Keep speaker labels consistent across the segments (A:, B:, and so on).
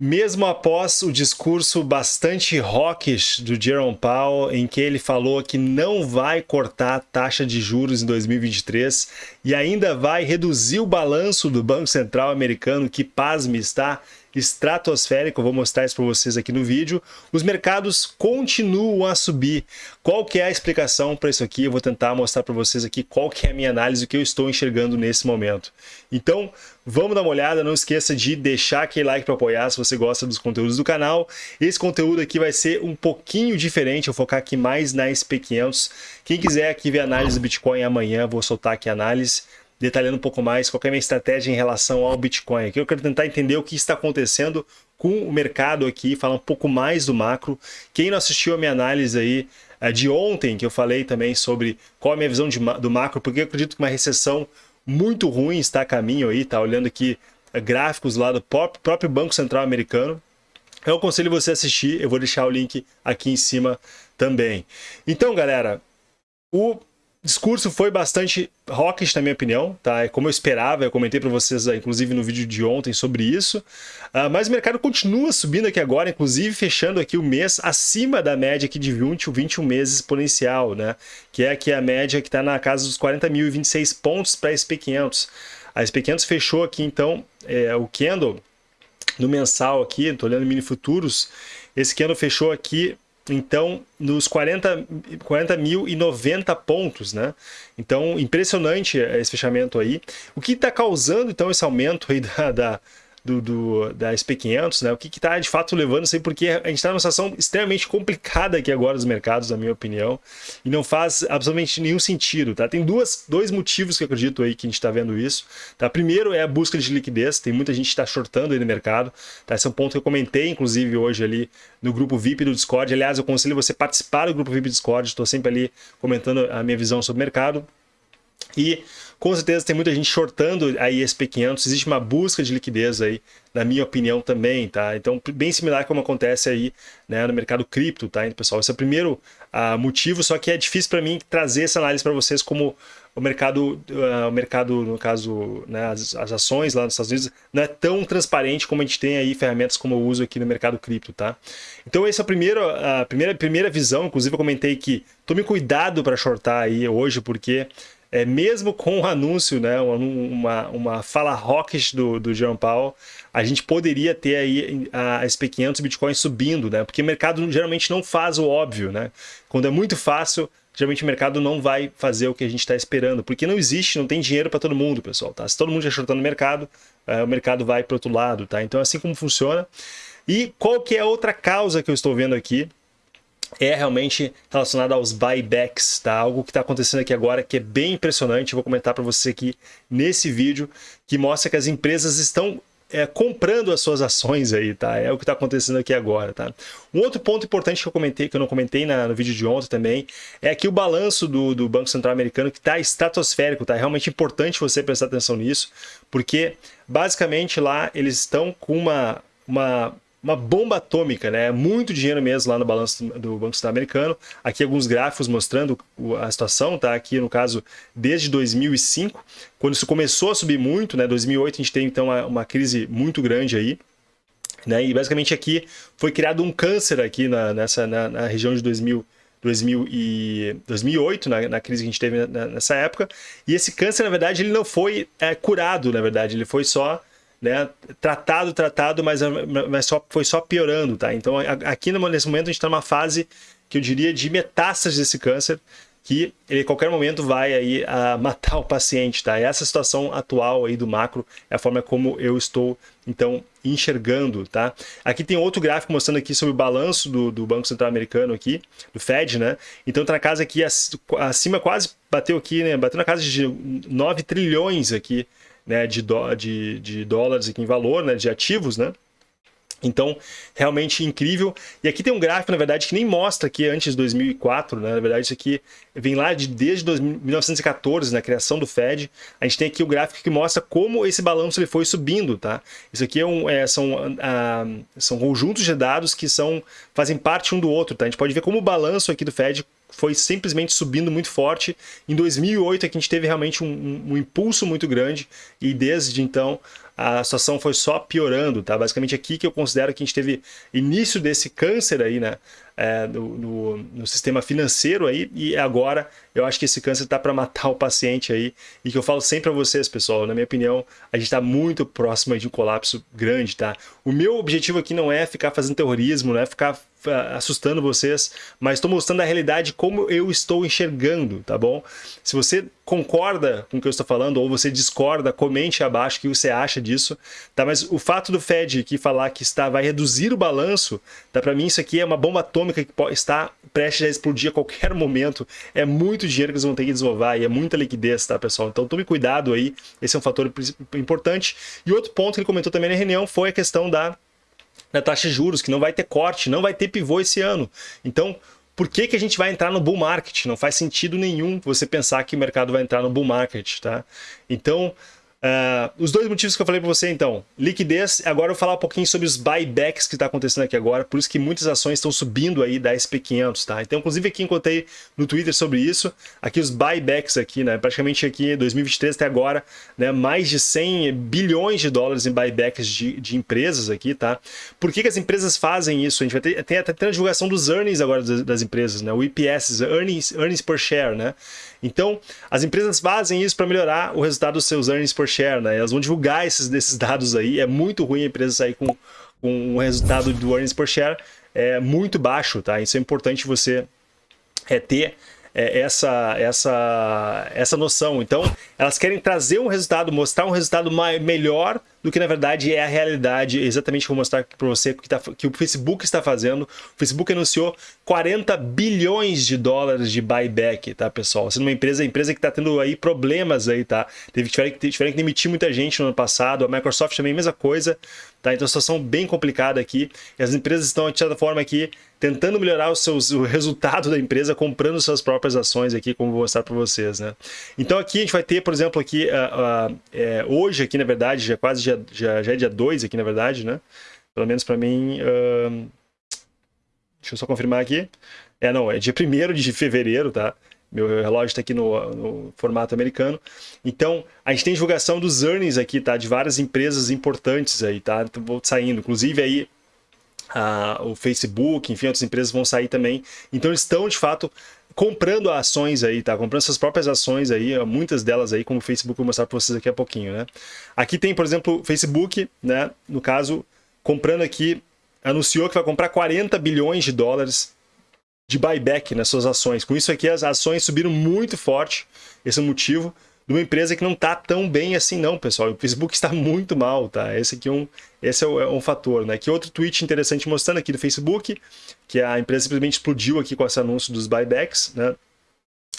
A: Mesmo após o discurso bastante hawkish do Jerome Powell, em que ele falou que não vai cortar a taxa de juros em 2023 e ainda vai reduzir o balanço do Banco Central americano, que, pasme, está estratosférico, vou mostrar isso para vocês aqui no vídeo, os mercados continuam a subir. Qual que é a explicação para isso aqui? Eu vou tentar mostrar para vocês aqui qual que é a minha análise, o que eu estou enxergando nesse momento. Então, vamos dar uma olhada, não esqueça de deixar aquele like para apoiar se você gosta dos conteúdos do canal. Esse conteúdo aqui vai ser um pouquinho diferente, eu vou focar aqui mais na SP500. Quem quiser aqui ver a análise do Bitcoin amanhã, vou soltar aqui a análise detalhando um pouco mais qual é a minha estratégia em relação ao Bitcoin. Aqui eu quero tentar entender o que está acontecendo com o mercado aqui, falar um pouco mais do macro. Quem não assistiu a minha análise aí eh, de ontem, que eu falei também sobre qual é a minha visão de, do macro, porque eu acredito que uma recessão muito ruim está a caminho aí, tá olhando aqui eh, gráficos lá do próprio Banco Central americano. Eu aconselho você a assistir, eu vou deixar o link aqui em cima também. Então, galera, o discurso foi bastante hawkish, na minha opinião, tá? É como eu esperava, eu comentei para vocês, inclusive no vídeo de ontem, sobre isso. Uh, mas o mercado continua subindo aqui agora, inclusive fechando aqui o mês acima da média aqui de 20 ou 21 meses exponencial, né? Que é aqui a média que está na casa dos 40.026 pontos para a SP500. A SP500 fechou aqui, então, é, o candle no mensal aqui, estou olhando mini futuros, esse candle fechou aqui então, nos 40, 40 mil e 90 pontos, né? Então, impressionante esse fechamento aí. O que está causando, então, esse aumento aí da, da do, do, da SP500, né? O que está de fato levando isso aí, porque a gente está numa situação extremamente complicada aqui agora dos mercados, na minha opinião, e não faz absolutamente nenhum sentido, tá? Tem duas, dois motivos que eu acredito aí que a gente está vendo isso, tá? Primeiro é a busca de liquidez, tem muita gente que está shortando aí no mercado, tá? Esse é um ponto que eu comentei, inclusive, hoje ali no grupo VIP do Discord. Aliás, eu aconselho você participar do grupo VIP do Discord, estou sempre ali comentando a minha visão sobre o mercado. E com certeza tem muita gente shortando a ISP500, existe uma busca de liquidez aí, na minha opinião também, tá? Então, bem similar como acontece aí né, no mercado cripto, tá? Então, pessoal, esse é o primeiro uh, motivo, só que é difícil para mim trazer essa análise para vocês como o mercado, uh, o mercado no caso, né, as, as, ações lá nos Estados Unidos, não é tão transparente como a gente tem aí ferramentas como eu uso aqui no mercado cripto, tá? Então, essa é a primeira, a primeira, primeira visão, inclusive eu comentei que tome cuidado para shortar aí hoje, porque é, mesmo com o anúncio, né, uma, uma fala rockish do, do Jerome Powell, a gente poderia ter aí a SP500 Bitcoin subindo, né? Porque o mercado geralmente não faz o óbvio, né? Quando é muito fácil, geralmente o mercado não vai fazer o que a gente está esperando, porque não existe, não tem dinheiro para todo mundo, pessoal, tá? Se todo mundo já shortando no mercado, é, o mercado vai para outro lado, tá? Então é assim como funciona. E qual que é a outra causa que eu estou vendo aqui? É realmente relacionado aos buybacks, tá? Algo que está acontecendo aqui agora que é bem impressionante, vou comentar para você aqui nesse vídeo, que mostra que as empresas estão é, comprando as suas ações aí, tá? É o que está acontecendo aqui agora, tá? Um outro ponto importante que eu comentei, que eu não comentei na, no vídeo de ontem também, é aqui o balanço do, do Banco Central Americano que está estratosférico, tá? É realmente importante você prestar atenção nisso, porque basicamente lá eles estão com uma, uma uma bomba atômica, né? Muito dinheiro mesmo lá no balanço do Banco Central Americano. Aqui alguns gráficos mostrando a situação, tá? Aqui no caso desde 2005, quando isso começou a subir muito, né? 2008 a gente tem então uma, uma crise muito grande aí. Né? E basicamente aqui foi criado um câncer aqui na, nessa, na, na região de 2000, 2000 e 2008, na, na, crise que a gente teve nessa época. E esse câncer, na verdade, ele não foi é, curado, na verdade, ele foi só né, tratado, tratado, mas, mas só, foi só piorando, tá? Então aqui nesse momento a gente está numa fase que eu diria de metástase desse câncer, que ele a qualquer momento vai aí a matar o paciente, tá? Essa situação atual aí do macro é a forma como eu estou, então, enxergando, tá? Aqui tem outro gráfico mostrando aqui sobre o balanço do, do Banco Central Americano aqui, do Fed, né? Então tá na casa aqui, acima quase bateu aqui, né? Bateu na casa de 9 trilhões aqui né, de, do, de, de dólares aqui em valor, né, de ativos, né? Então, realmente incrível. E aqui tem um gráfico, na verdade, que nem mostra aqui antes de 2004, né? Na verdade, isso aqui vem lá de, desde 1914, na criação do Fed. A gente tem aqui o gráfico que mostra como esse balanço ele foi subindo, tá? Isso aqui é um, é, são, são conjuntos de dados que são, fazem parte um do outro, tá? A gente pode ver como o balanço aqui do Fed foi simplesmente subindo muito forte. Em 2008 é que a gente teve realmente um, um, um impulso muito grande e desde então a situação foi só piorando, tá? Basicamente aqui que eu considero que a gente teve início desse câncer aí, né? É, no, no, no, sistema financeiro aí, e agora eu acho que esse câncer está para matar o paciente aí, e que eu falo sempre para vocês, pessoal, na minha opinião, a gente está muito próximo de um colapso grande, tá? O meu objetivo aqui não é ficar fazendo terrorismo, não é ficar assustando vocês, mas estou mostrando a realidade como eu estou enxergando, tá bom? Se você concorda com o que eu estou falando ou você discorda, comente abaixo o que você acha disso, tá? Mas o fato do Fed aqui falar que está vai reduzir o balanço, tá? Para mim isso aqui é uma bomba atômica que está prestes a explodir a qualquer momento. É muito dinheiro que eles vão ter que desovar e é muita liquidez, tá, pessoal? Então tome cuidado aí, esse é um fator importante. E outro ponto que ele comentou também na reunião foi a questão da na taxa de juros, que não vai ter corte, não vai ter pivô esse ano. Então, por que, que a gente vai entrar no bull market? Não faz sentido nenhum você pensar que o mercado vai entrar no bull market, tá? Então, Uh, os dois motivos que eu falei para você, então, liquidez, agora eu vou falar um pouquinho sobre os buybacks que está acontecendo aqui agora, por isso que muitas ações estão subindo aí da SP500, tá? Então, inclusive aqui encontrei no Twitter sobre isso, aqui os buybacks aqui, né, praticamente aqui 2023 até agora, né, mais de 100 bilhões de dólares em buybacks de, de empresas aqui, tá? Por que, que as empresas fazem isso? A gente vai ter, tem até a divulgação dos earnings agora das, das empresas, né, o EPS, earnings, earnings per share, né? Então, as empresas fazem isso para melhorar o resultado dos seus earnings per share, né? Elas vão divulgar esses desses dados aí. É muito ruim a empresa sair com, com um resultado do earnings per share é muito baixo, tá? Isso é importante você é, ter é, essa, essa, essa noção. Então, elas querem trazer um resultado, mostrar um resultado mais, melhor do que na verdade é a realidade, exatamente como mostrar para você que, tá, que o Facebook está fazendo. O Facebook anunciou 40 bilhões de dólares de buyback, tá, pessoal? Sendo uma empresa, empresa que está tendo aí problemas aí, tá? Teve, tiveram, tiveram que demitir muita gente no ano passado, a Microsoft também mesma coisa, tá? Então, situação bem complicada aqui. E as empresas estão, de certa forma, aqui tentando melhorar os seus, o resultado da empresa comprando suas próprias ações aqui, como vou mostrar para vocês, né? Então, aqui a gente vai ter, por exemplo, aqui, uh, uh, é, hoje aqui, na verdade, já quase dia, já, já é dia 2 aqui, na verdade, né? Pelo menos para mim. Uh... Deixa eu só confirmar aqui. É, não, é dia 1 de fevereiro, tá? Meu relógio está aqui no, no, formato americano. Então, a gente tem divulgação dos earnings aqui, tá? De várias empresas importantes aí, tá? Então, vou saindo. Inclusive aí, a, o Facebook, enfim, outras empresas vão sair também. Então, eles estão, de fato, comprando ações aí, tá? Comprando suas próprias ações aí, muitas delas aí, como o Facebook, vou mostrar para vocês daqui a pouquinho, né? Aqui tem, por exemplo, o Facebook, né? No caso, comprando aqui, anunciou que vai comprar 40 bilhões de dólares de buyback nas suas ações. Com isso aqui, as ações subiram muito forte, esse é o motivo de uma empresa que não está tão bem assim não, pessoal. O Facebook está muito mal, tá? Esse aqui é um, esse é, é um fator, né? Que outro tweet interessante mostrando aqui do Facebook, que a empresa simplesmente explodiu aqui com esse anúncio dos buybacks, né?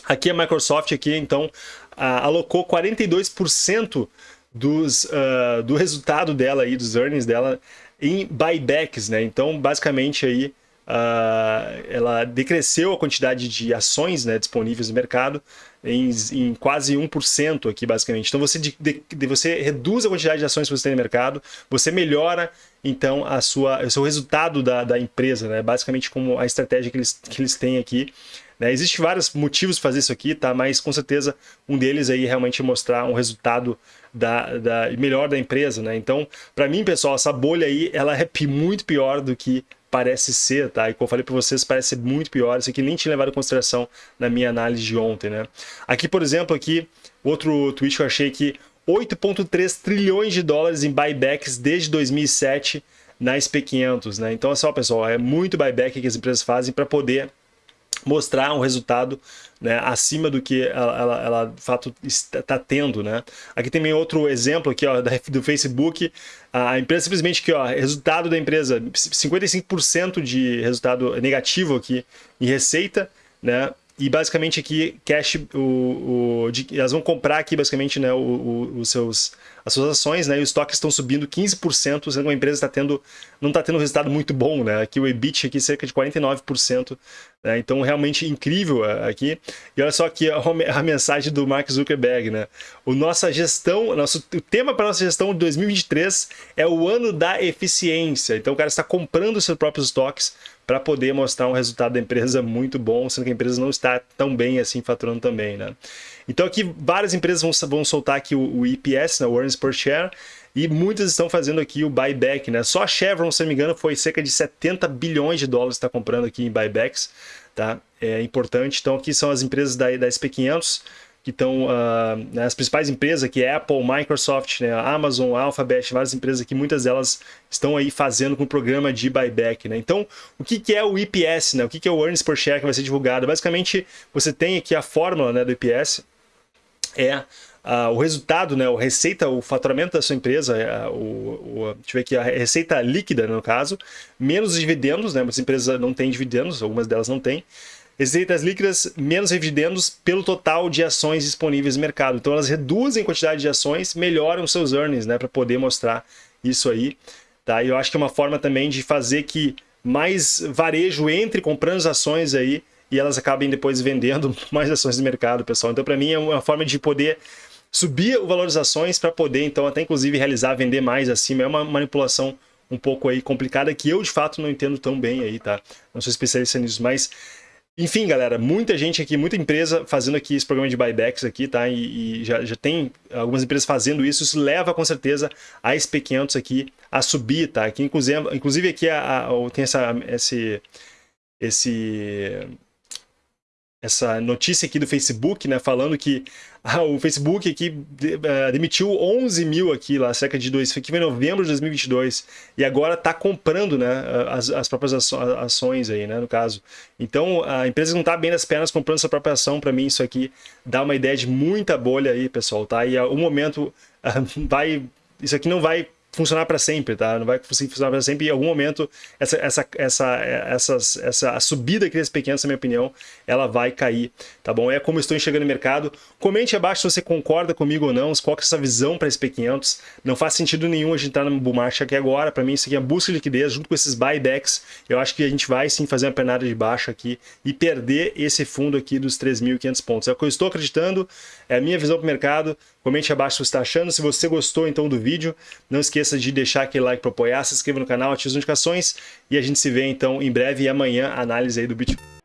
A: Aqui a Microsoft aqui, então, alocou 42% dos, uh, do resultado dela aí, dos earnings dela, em buybacks, né? Então, basicamente aí, uh, ela decresceu a quantidade de ações né, disponíveis no mercado em, em quase 1% aqui, basicamente. Então, você, de, de, você reduz a quantidade de ações que você tem no mercado, você melhora, então, a sua, o seu resultado da, da empresa, né? basicamente como a estratégia que eles, que eles têm aqui. Né? Existem vários motivos para fazer isso aqui, tá? mas com certeza um deles aí é realmente mostrar um resultado da, da, melhor da empresa. Né? Então, para mim, pessoal, essa bolha aí ela é muito pior do que parece ser, tá? E como eu falei para vocês, parece ser muito pior. Isso aqui nem tinha levado em consideração na minha análise de ontem, né? Aqui, por exemplo, aqui, outro tweet que eu achei que 8,3 trilhões de dólares em buybacks desde 2007 na SP500, né? Então, assim, ó, pessoal, é muito buyback que as empresas fazem para poder mostrar um resultado né, acima do que ela, ela, ela de fato está tendo. Né? Aqui tem outro exemplo aqui, ó, do Facebook. A empresa simplesmente que ó, resultado da empresa, 55% de resultado negativo aqui em receita, né? E basicamente aqui, cash, o, o, de, elas vão comprar aqui basicamente né, o, o, os seus, as suas ações, né? E os estoques estão subindo 15%, sendo que a empresa está tendo, não está tendo um resultado muito bom, né? Aqui o EBIT aqui cerca de 49%, né? Então realmente incrível é, aqui. E olha só aqui a, mensagem do Mark Zuckerberg, né? O nossa gestão, nosso, o tema para nossa gestão de 2023 é o ano da eficiência. Então o cara está comprando seus próprios estoques para poder mostrar um resultado da empresa muito bom, sendo que a empresa não está tão bem assim faturando também, né? Então aqui várias empresas vão, vão soltar aqui o, o EPS, né, o Earnings Per Share, e muitas estão fazendo aqui o buyback, né? Só a Chevron, se não me engano, foi cerca de 70 bilhões de dólares que está comprando aqui em buybacks, tá? É importante. Então aqui são as empresas da, da SP500, que estão uh, as principais empresas aqui, Apple, Microsoft, né, Amazon, Alphabet, várias empresas aqui, muitas delas estão aí fazendo com o programa de buyback. Né? Então, o que, que é o IPS? Né? O que, que é o Earnings Per Share que vai ser divulgado? Basicamente, você tem aqui a fórmula né, do IPS, é uh, o resultado, né, o receita, o faturamento da sua empresa, uh, o, o, deixa eu ver aqui, a receita líquida, no caso, menos os dividendos, né, muitas empresas não têm dividendos, algumas delas não têm, receitas líquidas menos dividendos pelo total de ações disponíveis no mercado. Então elas reduzem a quantidade de ações, melhoram seus earnings, né, para poder mostrar isso aí. Tá? E eu acho que é uma forma também de fazer que mais varejo entre comprando as ações aí e elas acabem depois vendendo mais ações no mercado, pessoal. Então para mim é uma forma de poder subir o valor das ações para poder então até inclusive realizar vender mais acima. É uma manipulação um pouco aí complicada que eu de fato não entendo tão bem aí, tá? Não sou especialista nisso, mas enfim, galera, muita gente aqui, muita empresa fazendo aqui esse programa de buybacks aqui, tá? E, e já, já tem algumas empresas fazendo isso, isso leva com certeza a SP500 aqui a subir, tá? Aqui, inclusive, inclusive aqui a, a, tem essa, esse, esse essa notícia aqui do Facebook, né, falando que ah, o Facebook aqui uh, demitiu 11 mil aqui lá, cerca de dois, foi em novembro de 2022, e agora está comprando, né, as, as próprias ações aí, né, no caso. Então, a empresa não está bem nas pernas comprando sua própria ação, para mim isso aqui dá uma ideia de muita bolha aí, pessoal, tá? E o momento uh, vai, isso aqui não vai funcionar para sempre, tá? Não vai funcionar para sempre. E em algum momento, essa, essa, essa, essas, essa a subida aqui desse pequeno, na minha opinião, ela vai cair, tá bom? É como estou enxergando o mercado. Comente abaixo se você concorda comigo ou não, qual que é essa visão para esse P500. Não faz sentido nenhum a gente estar no bull aqui agora. Para mim, isso aqui é busca de liquidez junto com esses buybacks. Eu acho que a gente vai sim fazer uma penada de baixa aqui e perder esse fundo aqui dos 3.500 pontos. É o que eu estou acreditando, é a minha visão para o mercado. Comente abaixo o que você está achando. Se você gostou então do vídeo, não esqueça de deixar aquele like para apoiar, se inscreva no canal, ative as notificações e a gente se vê então em breve e amanhã análise aí do Bitcoin.